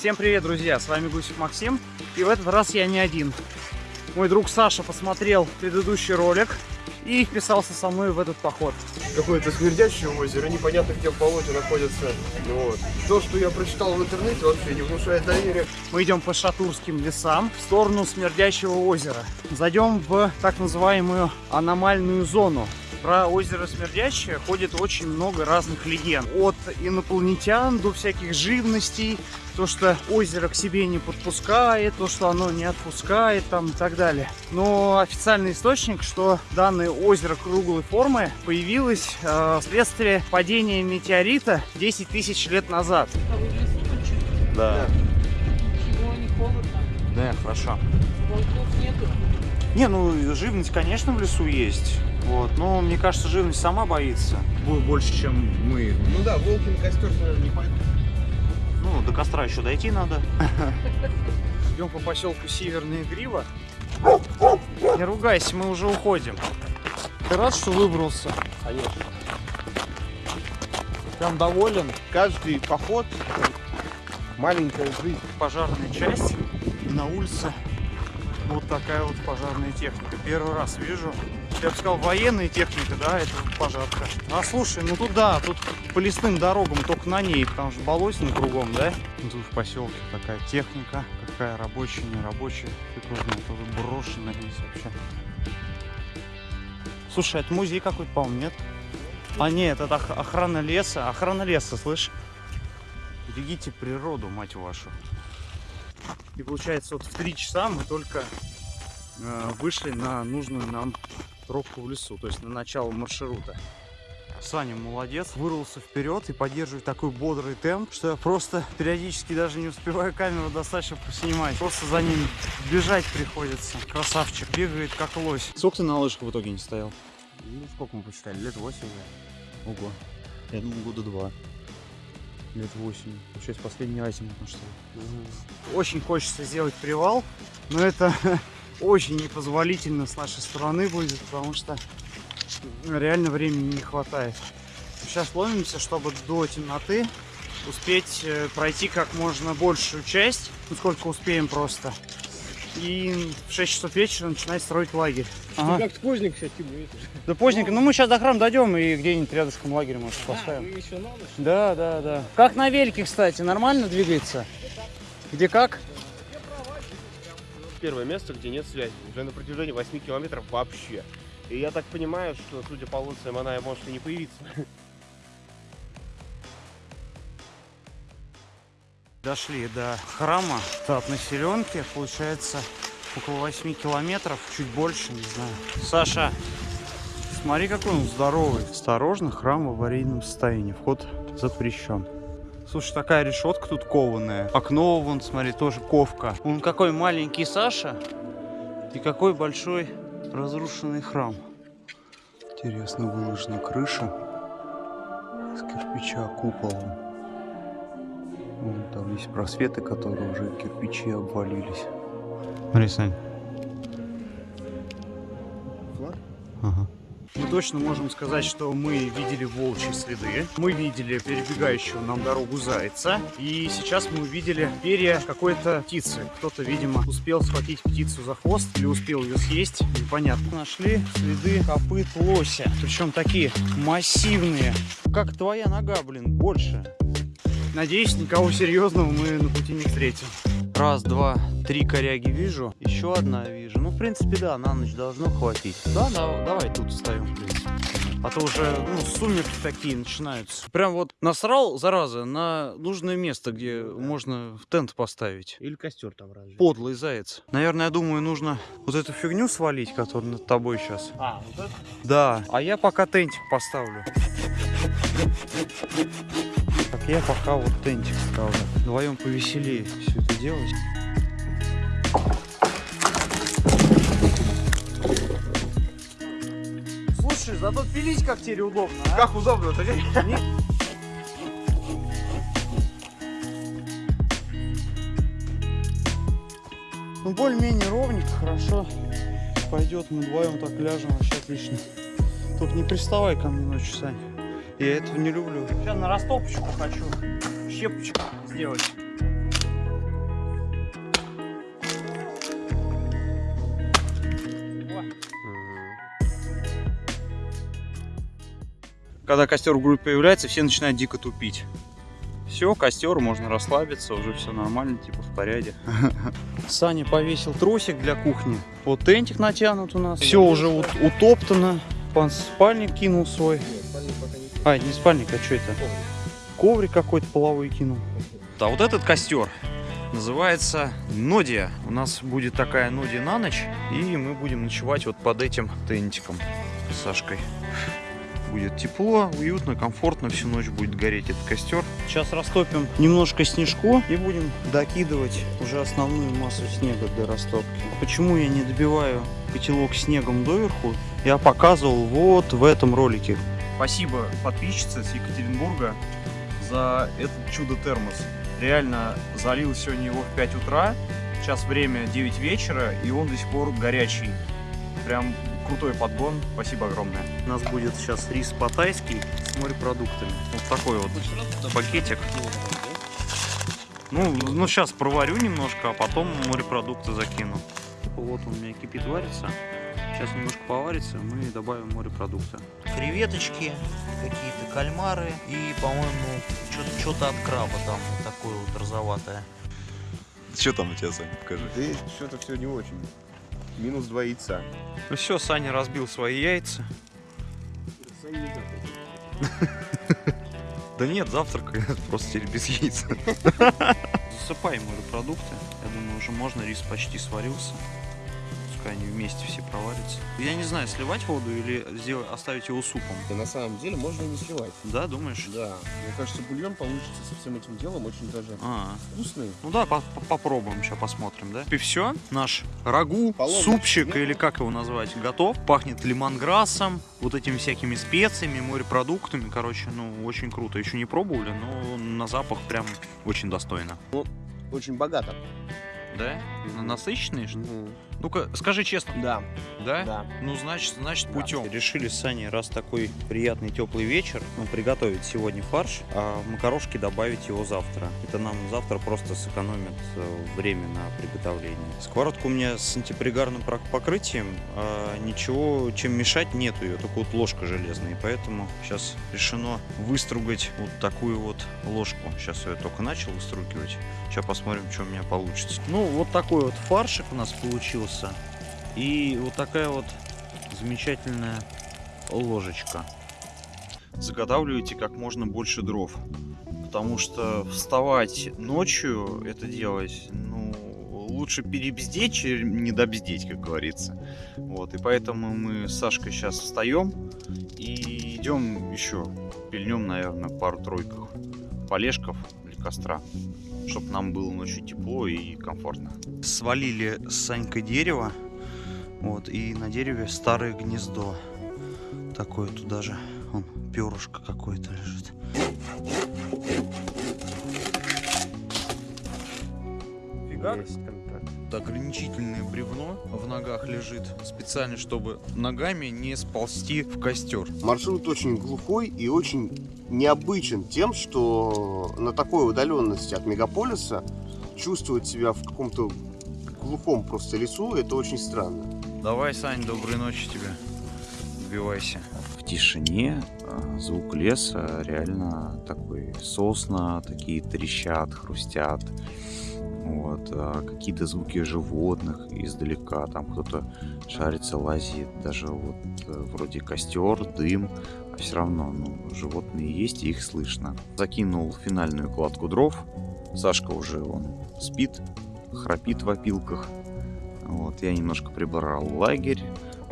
Всем привет, друзья! С вами Гусев Максим. И в этот раз я не один. Мой друг Саша посмотрел предыдущий ролик и вписался со мной в этот поход. Какое-то смердящее озеро, непонятно где в болоте находится. Ну вот. То, что я прочитал в интернете, вообще не внушает доверия. Мы идем по Шатурским лесам в сторону Смердящего озера. Зайдем в так называемую аномальную зону. Про озеро Смердящее ходит очень много разных легенд. От инопланетян до всяких живностей. То, что озеро к себе не подпускает, то, что оно не отпускает там и так далее. Но официальный источник, что данное озеро круглой формы появилось э, вследствие падения метеорита 10 тысяч лет назад. А вы в лесу ночуете? Да. Ничего, не холодно? Да, хорошо. Волков нету? Не, ну живность, конечно, в лесу есть. Вот. Но мне кажется, живность сама боится. Будет больше, чем мы. Ну да, волки на костер, наверное, не пойдут. Ну, до костра еще дойти надо. Идем по поселку Северная Грива. Не ругайся, мы уже уходим. Ты рад, что выбрался? Конечно. Прям доволен. Каждый поход маленькая жизнь. Пожарная часть. И на улице вот такая вот пожарная техника. Первый раз вижу. Я бы сказал, военная техника, да, это пожарка. А слушай, ну тут да, тут по лесным дорогам только на ней, потому что болотина кругом, да? Тут в поселке такая техника, какая рабочая, не рабочая. Знает, тут брошенная здесь вообще. Слушай, это музей какой-то, по-моему, нет? А нет, это ох- охрана леса. Охрана леса, слышь? Берегите природу, мать вашу. И получается, вот в три часа мы только э, вышли на нужную нам тропку в лесу, то есть на начало маршрута. Саня молодец, вырвался вперед и поддерживает такой бодрый темп, что я просто периодически даже не успеваю камеру достать, чтобы поснимать. Просто за ним бежать приходится. Красавчик, бегает как лось. Сколько ты на лыжах в итоге не стоял? Ну, сколько мы посчитали? Лет 8 уже. Ого. Я думал, года два. Лет восемь. Получается, последний азимут на что Очень хочется сделать привал, но это очень непозволительно с нашей стороны будет, потому что реально времени не хватает. Сейчас ломимся, чтобы до темноты успеть э, пройти как можно большую часть, ну сколько успеем просто. И в 6 часов вечера начинать строить лагерь. Ага. как сквозник сейчас тебе Да поздненько, ну мы сейчас до храма дойдем и где-нибудь рядышком лагерь, может, А, поставим. еще на ночь? Да, да, да. Как на велике, кстати, нормально двигается? Где как? Первое место, где нет связи. Уже на протяжении 8 километров вообще. И я так понимаю, что, судя по лоциям, она может и не появиться. Дошли до храма, от населенки, получается около 8 километров, чуть больше, не знаю. Саша, смотри, какой он здоровый. Осторожно, храм в аварийном состоянии, вход запрещен. Слушай, такая решетка тут кованая. Окно, вон, смотри, тоже ковка. Он какой маленький Саша и какой большой разрушенный храм. Интересно выложена крыша с кирпича куполом. Вон там есть просветы, которые уже кирпичи обвалились. Смотри, Сань. Точно можем сказать, что мы видели волчьи следы, мы видели перебегающего нам дорогу зайца, и сейчас мы увидели перья какой-то птицы. Кто-то, видимо, успел схватить птицу за хвост или успел ее съесть, непонятно. Нашли следы копыт лося, причем такие массивные. Как твоя нога, блин, больше. Надеюсь, никого серьезного мы на пути не встретим. Раз, два, три коряги вижу. Еще одна вижу. Ну, в принципе, да, на ночь должно хватить. Да, да давай тут встаем, в принципе. А то уже, ну, сумерки такие начинаются. Прям вот насрал, зараза, на нужное место, где можно в тент поставить. Или костер там разве? Подлый заяц. Наверное, я думаю, нужно вот эту фигню свалить, которая над тобой сейчас. А, вот это? Да. А я пока тентик поставлю. Так, я пока вот тентик ставлю. Вдвоем повеселее все это делать. Слушай, зато пилить как теперь удобно, а? Как удобно-то, Ну, более-менее ровненько, хорошо. Пойдет, мы вдвоем так ляжем, вообще отлично. Только не приставай ко мне ночью, Сань. Я этого не люблю. Сейчас на растопочку хочу щепочку сделать. Когда костер в группе появляется, все начинают дико тупить. Все, костер, можно расслабиться, уже все нормально, типа в порядке. Саня повесил тросик для кухни. Вот тентик натянут у нас. Все уже утоптано. Пан спальник кинул свой. Нет, а, не спальник, а что это? Коврик какой-то половой кинул. А вот этот костер называется Нодия. У нас будет такая Нодия на ночь, и мы будем ночевать вот под этим тентиком с Сашкой. Будет тепло, уютно, комфортно, всю ночь будет гореть этот костер. Сейчас растопим немножко снежку и будем докидывать уже основную массу снега для растопки. Почему я не добиваю котелок снегом доверху, я показывал вот в этом ролике. Спасибо подписчице с Екатеринбурга за этот чудо-термос. Реально залил сегодня его в 5 утра, сейчас время 9 вечера, и он до сих пор горячий. Прям крутой подгон, спасибо огромное. У нас будет сейчас рис по-тайски с морепродуктами. Вот такой вот пакетик. Ну, ну сейчас проварю немножко, а потом морепродукты закину. Вот он у меня кипит, варится. Сейчас немножко поварится, мы добавим морепродукты. креветочки, какие-то кальмары и, по-моему, что-то от краба там вот такое вот розоватое. Что там у тебя, Саня, покажи. Да что-то все не очень. Минус два яйца. Ну все, Саня разбил свои яйца. Да нет, завтрак просто теперь без яиц. Засыпаем морепродукты. Я думаю, уже можно, рис почти сварился. Пускай они вместе все проварятся. Я не знаю, сливать воду или сделать, оставить его супом. Да на самом деле можно и не сливать. Да, думаешь? Да. Мне кажется, бульон получится со всем этим делом очень даже А, вкусный. ну да, по- по- попробуем, сейчас посмотрим, да? И все, наш рагу, Поломанный супчик или как его назвать, готов. Пахнет лимонграссом, вот этими всякими специями, морепродуктами, короче, ну, очень круто. Еще не пробовали, но на запах прям очень достойно. Очень богато. Да? Насыщенный? что ли? Мгм. Ну-ка, скажи честно, Да, да? да. Ну, значит, значит, Да. путем. Решили с Саней, раз такой приятный теплый вечер, ну, приготовить сегодня фарш, а макарошки добавить его завтра. Это нам завтра просто сэкономит э, время на приготовление. Сковородка у меня с антипригарным покрытием, а ничего, чем мешать нету ее, только вот ложка железная, и поэтому сейчас решено выстругать вот такую вот ложку. Сейчас я только начал выстругивать. Сейчас посмотрим, что у меня получится. Ну, вот такой вот фаршик у нас получился. И вот такая вот замечательная ложечка. Заготавливайте как можно больше дров. Потому что вставать ночью это делать, ну, лучше перебздеть, чем не добздеть, как говорится. Вот, и поэтому мы с Сашкой сейчас встаем и идем еще пильнем, наверное, пару-тройках полежков для костра, чтобы нам было ночью тепло и комфортно. Свалили с Санькой дерево, вот, и на дереве старое гнездо. Такое туда же, он, перышко какое-то лежит. Фига. Ограничительное бревно в ногах лежит, специально, чтобы ногами не сползти в костер. Маршрут очень глухой и очень необычен тем, что на такой удаленности от мегаполиса чувствовать себя в каком-то глухом просто лесу, это очень странно. Давай, Сань, доброй ночи тебе. Убивайся. В тишине а, звук леса реально такой сосна, такие трещат, хрустят. Вот, а, какие-то звуки животных издалека, там кто-то шарится, лазит, даже вот э, вроде костер, дым, а все равно, ну, животные есть и их слышно. Закинул финальную кладку дров, Сашка уже он спит, храпит в опилках. Вот, я немножко прибрал лагерь,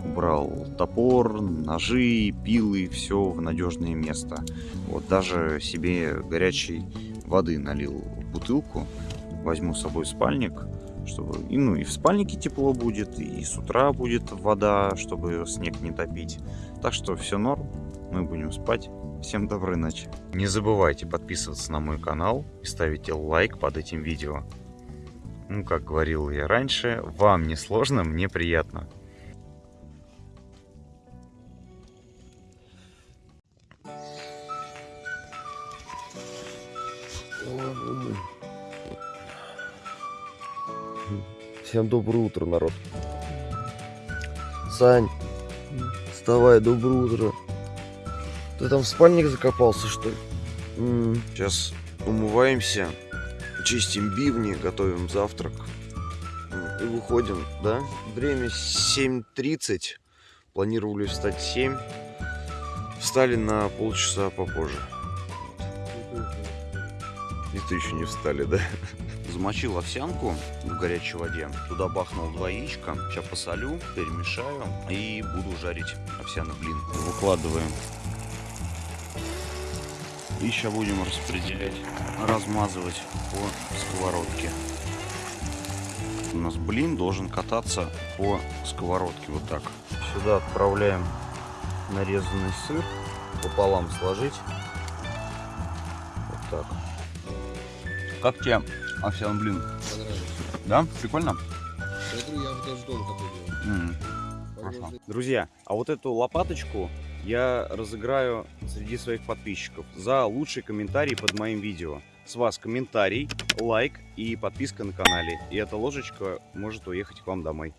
убрал топор, ножи, пилы, все в надежное место. Вот, даже себе горячей воды налил в бутылку, возьму с собой спальник, чтобы, и, ну, и в спальнике тепло будет, и с утра будет вода, чтобы снег не топить. Так что все норм, мы будем спать. Всем доброй ночи. Не забывайте подписываться на мой канал и ставить лайк под этим видео. Ну, как говорил я раньше, вам не сложно, мне приятно. Всем доброе утро, народ. Сань, вставай, доброе утро. Ты там в спальник закопался, что ли? Сейчас умываемся, чистим бивни, готовим завтрак. М, И выходим, да? Время 7.30. Планировали встать в 7. Встали на полчаса попозже. Ты еще не встали, да? Замочил овсянку в горячей воде. Туда бахнул два яичка. Сейчас посолю, перемешаю и буду жарить овсяный блин. Выкладываем. И сейчас будем распределять, размазывать по сковородке. У нас блин должен кататься по сковородке вот так. Сюда отправляем нарезанный сыр. Пополам сложить. Вот так. Как тебе овсяный блин? Да? Прикольно? Я в даже дома такой делаю. Хорошо. Друзья, а вот эту лопаточку я разыграю среди своих подписчиков за лучший комментарий под моим видео. С вас комментарий, лайк и подписка на канале. И эта ложечка может уехать к вам домой.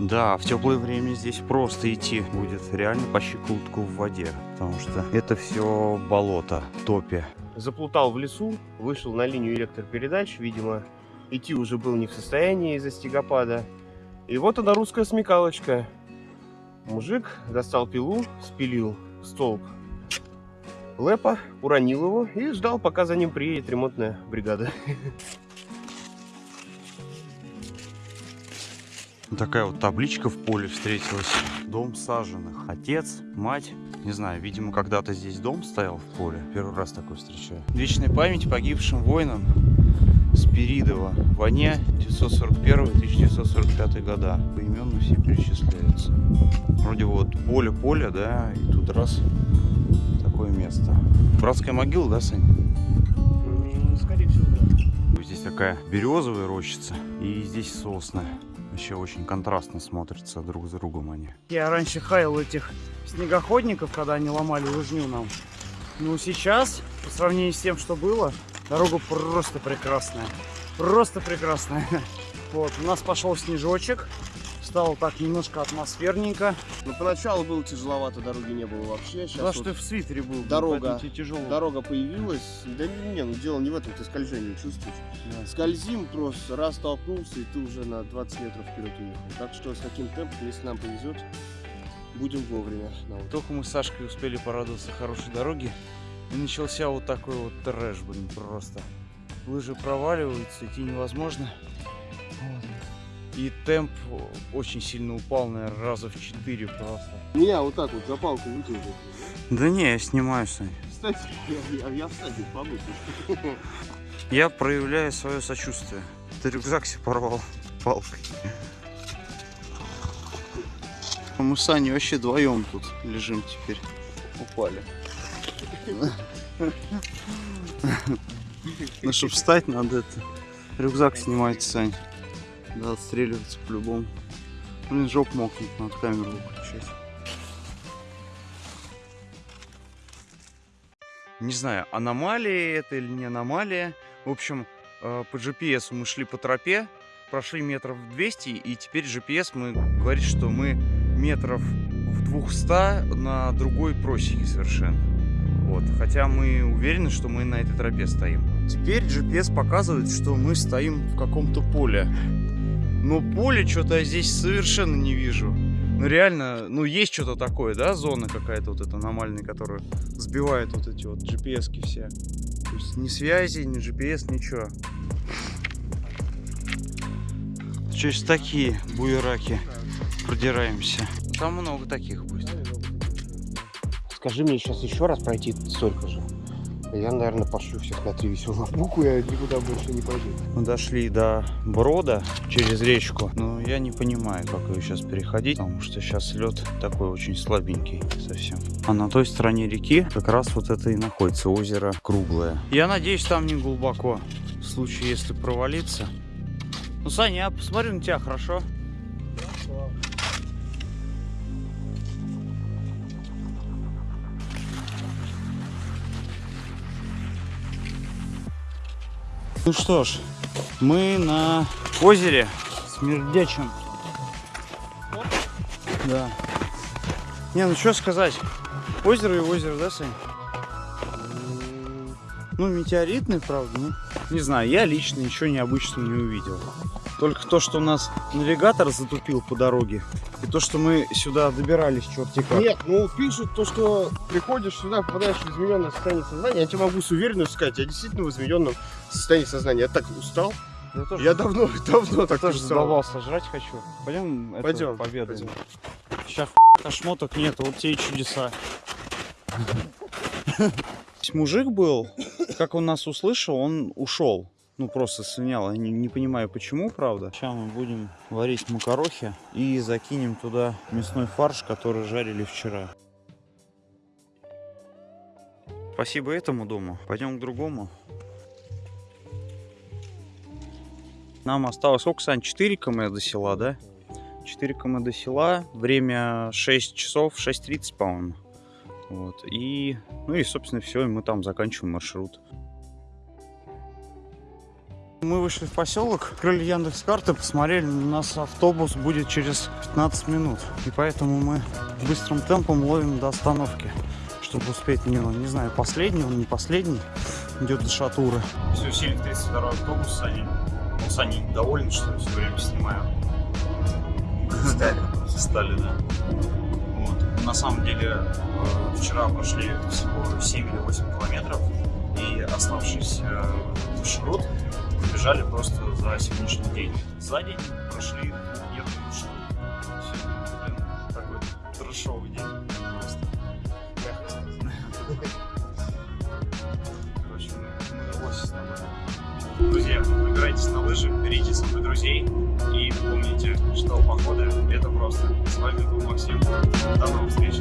Да, в теплое время здесь просто идти будет реально по щиколотку в воде, потому что это все болото, топи. заплутал в лесу, вышел на линию электропередач, видимо, идти уже был не в состоянии из-за снегопада. И вот она русская смекалочка. Мужик достал пилу, спилил столб лэпа, уронил его и ждал, пока за ним приедет ремонтная бригада. Такая вот табличка в поле встретилась. Дом саженных. Отец, мать. Не знаю, видимо, когда-то здесь дом стоял в поле. Первый раз такой встречаю. Вечная память погибшим воинам Спиридова. В войне 941-1945 года. Поименно все перечисляются. Вроде вот поле-поле, да, и тут раз такое место. Братская могила, да, Сань? Скорее всего, да. Здесь такая березовая рощица и здесь сосны. Еще очень контрастно смотрятся друг с другом они. Я раньше хаял этих снегоходников, когда они ломали лыжню нам. Ну сейчас, по сравнению с тем, что было, дорога просто прекрасная. Просто прекрасная. Вот, у нас пошел снежочек. Стало так немножко атмосферненько. Ну, поначалу было тяжеловато, дороги не было вообще. Да, что ты в свитере был. дорога- тяжело. Дорога появилась. Да не, не, ну дело не в этом, ты скольжение чувствуешь. Да. Скользим просто, раз толкнулся, и ты уже на 20 метров вперед уехал. Так что с таким темпом, если нам повезет, будем вовремя. на вот. Только мы с Сашкой успели порадоваться хорошей дороге. И начался вот такой вот трэш, блин, просто. Лыжи проваливаются, идти невозможно. Вот. И темп очень сильно упал, наверное, раза в 4 просто. Меня вот так вот за палку вытянул. Да не, я снимаю, Сань. Кстати, я, я, я всадник побыл. Я проявляю свое сочувствие. Ты рюкзак себе порвал палкой. А Мы с Аней вообще вдвоем тут лежим теперь. Упали. Ну, чтобы встать, надо это. Рюкзак снимать, Сань. Да, отстреливаться по-любому. Блин, жоп мокнет, надо камеру выключать. Не знаю, аномалия это или не аномалия. В общем, э, по GPS мы шли по тропе, прошли метров 200, и теперь GPS мы говорит, что мы метров в 200 на другой просеке совершенно. Вот. Хотя мы уверены, что мы на этой тропе стоим. Теперь GPS показывает, что мы стоим в каком-то поле. Но поле что-то я здесь совершенно не вижу. Ну реально, ну есть что-то такое, да, зона какая-то вот эта аномальная, которая сбивает вот эти вот GPS-ки все. То есть ни связи, ни GPS, ничего. Через такие буераки продираемся. Там много таких будет. Скажи мне сейчас еще раз пройти столько же. Я, наверное, пошлю всех на три веселых буквы, я никуда больше не пойду. Мы дошли до брода через речку, но я не понимаю, как ее сейчас переходить, потому что сейчас лед такой очень слабенький совсем. А на той стороне реки как раз вот это и находится озеро круглое. Я надеюсь, там не глубоко, в случае, если провалиться. Ну, Саня, я посмотрю на тебя, хорошо? Ну что ж, мы на озере Смердячем. Да. Не, ну что сказать. Озеро и озеро, да, Сань? Ну, метеоритный, правда, ну, не знаю, я лично ничего необычного не увидел. Только то, что у нас навигатор затупил по дороге, и то, что мы сюда добирались черти как. Нет, ну пишут то, что приходишь сюда, попадаешь в измененное состояние сознания. Я тебе могу с уверенностью сказать, я действительно в измененном состоянии сознания. Я так устал. Я тоже, Я давно, давно так тоже устал. задолбался жрать хочу. Пойдем, это, Пойдем, победаем. пойдем. Сейчас шмоток нет, вот те и чудеса. Мужик был, как он нас услышал, он ушел. Ну, просто слинял. Я не, не понимаю, почему, правда. Сейчас мы будем варить макарохи и закинем туда мясной фарш, который жарили вчера. Спасибо этому дому. Пойдем к другому. Нам осталось, сколько, Сань, 4 км до села, да? 4 км до села, время 6 часов, 6.30, по-моему. Вот, и, ну и, собственно, все, и мы там заканчиваем маршрут. Мы вышли в поселок, открыли Яндекс карты, посмотрели, у нас автобус будет через 15 минут. И поэтому мы быстрым темпом ловим до остановки, чтобы успеть, не, не знаю, последний он, не последний, идет до Шатуры. Все, сели в 32 автобус, Саня. Ну, Саня недоволен, что я все время снимаю. Стали. Стали, да. Вот. На самом деле, э, вчера прошли всего 7 или 8 километров, и оставшийся маршрут бежали просто за сегодняшний день. За день прошли едут маршрут. Сегодня, блин, такой трешовый день. Просто. мягко. Короче, лоси с тобой. Друзья, выбирайтесь на лыжи, берите с собой друзей и помните, что походы это просто. С вами был Максим. До новых встреч.